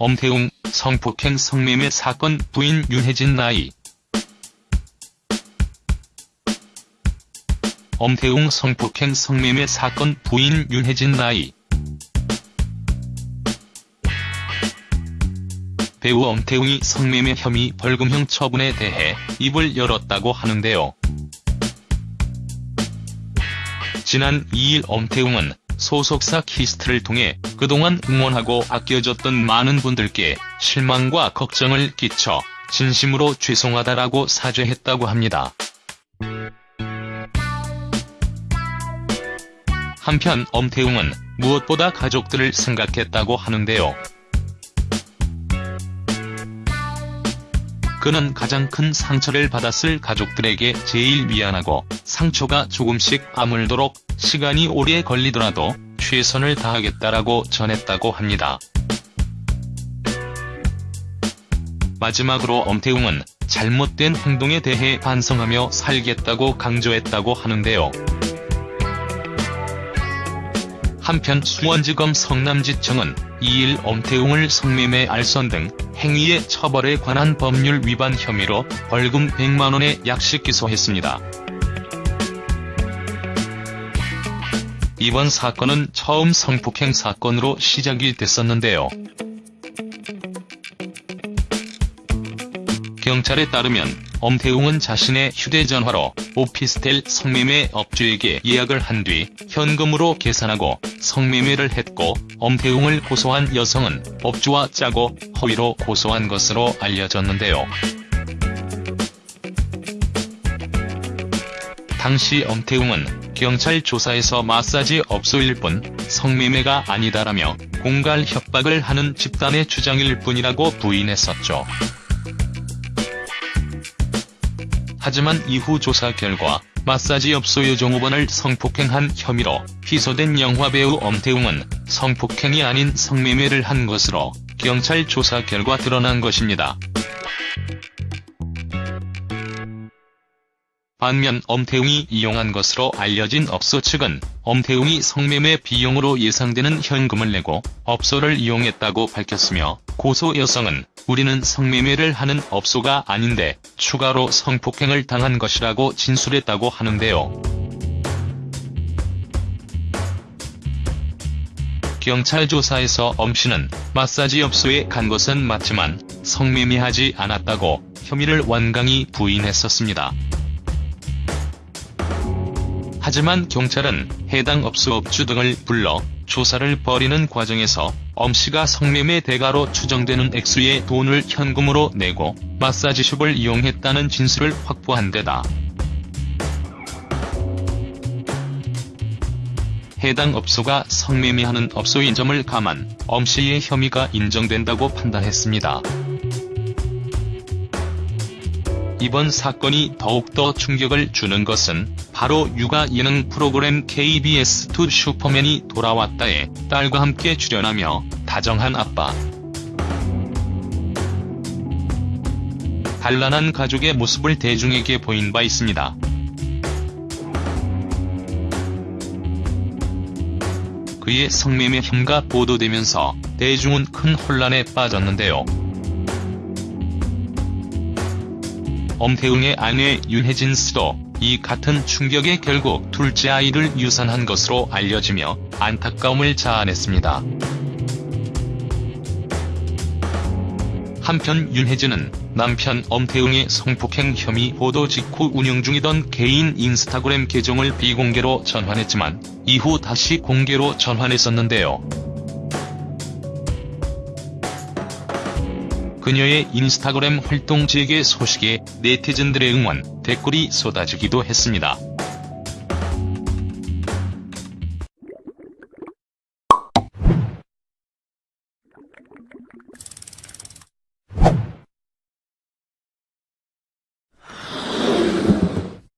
엄태웅, 성폭행 성매매 사건 부인 윤혜진 나이 엄태웅 성폭행 성매매 사건 부인 윤혜진 나이 배우 엄태웅이 성매매 혐의 벌금형 처분에 대해 입을 열었다고 하는데요. 지난 2일 엄태웅은 소속사 키이스트를 통해 그동안 응원하고 아껴줬던 많은 분들께 실망과 걱정을 끼쳐 진심으로 죄송하다라고 사죄했다고 합니다. 한편 엄태웅은 무엇보다 가족들을 생각했다고 하는데요. 그는 가장 큰 상처를 받았을 가족들에게 제일 미안하고 상처가 조금씩 아물도록 시간이 오래 걸리더라도 최선을 다하겠다라고 전했다고 합니다. 마지막으로 엄태웅은 잘못된 행동에 대해 반성하며 살겠다고 강조했다고 하는데요. 한편 수원지검 성남지청은 2일 엄태웅을 성매매 알선 등 행위의 처벌에 관한 법률 위반 혐의로 벌금 100만원의 약식 기소했습니다. 이번 사건은 처음 성폭행 사건으로 시작이 됐었는데요. 경찰에 따르면 엄태웅은 자신의 휴대전화로 오피스텔 성매매 업주에게 예약을 한 뒤 현금으로 계산하고 성매매를 했고 엄태웅을 고소한 여성은 업주와 짜고 허위로 고소한 것으로 알려졌는데요. 당시 엄태웅은 경찰 조사에서 마사지 업소일 뿐 성매매가 아니다라며 공갈 협박을 하는 집단의 주장일 뿐이라고 부인했었죠. 하지만 이후 조사 결과 마사지 업소 여종업원을 성폭행한 혐의로 기소된 영화배우 엄태웅은 성폭행이 아닌 성매매를 한 것으로 경찰 조사 결과 드러난 것입니다. 반면 엄태웅이 이용한 것으로 알려진 업소 측은 엄태웅이 성매매 비용으로 예상되는 현금을 내고 업소를 이용했다고 밝혔으며 고소 여성은 우리는 성매매를 하는 업소가 아닌데 추가로 성폭행을 당한 것이라고 진술했다고 하는데요. 경찰 조사에서 엄씨는 마사지 업소에 간 것은 맞지만 성매매하지 않았다고 혐의를 완강히 부인했었습니다. 하지만 경찰은 해당 업소 업주 등을 불러 조사를 벌이는 과정에서 엄씨가 성매매 대가로 추정되는 액수의 돈을 현금으로 내고 마사지숍을 이용했다는 진술을 확보한 데다 해당 업소가 성매매하는 업소인 점을 감안 엄씨의 혐의가 인정된다고 판단했습니다. 이번 사건이 더욱더 충격을 주는 것은 바로 육아 예능 프로그램 KBS2 슈퍼맨이 돌아왔다에 딸과 함께 출연하며 다정한 아빠. 단란한 가족의 모습을 대중에게 보인 바 있습니다. 그의 성매매 혐의가 보도되면서 대중은 큰 혼란에 빠졌는데요. 엄태웅의 아내 윤혜진 씨도 이 같은 충격에 결국 둘째 아이를 유산한 것으로 알려지며 안타까움을 자아냈습니다. 한편 윤혜진은 남편 엄태웅의 성폭행 혐의 보도 직후 운영 중이던 개인 인스타그램 계정을 비공개로 전환했지만 이후 다시 공개로 전환했었는데요. 그녀의 인스타그램 활동 재개 소식에 네티즌들의 응원, 댓글이 쏟아지기도 했습니다.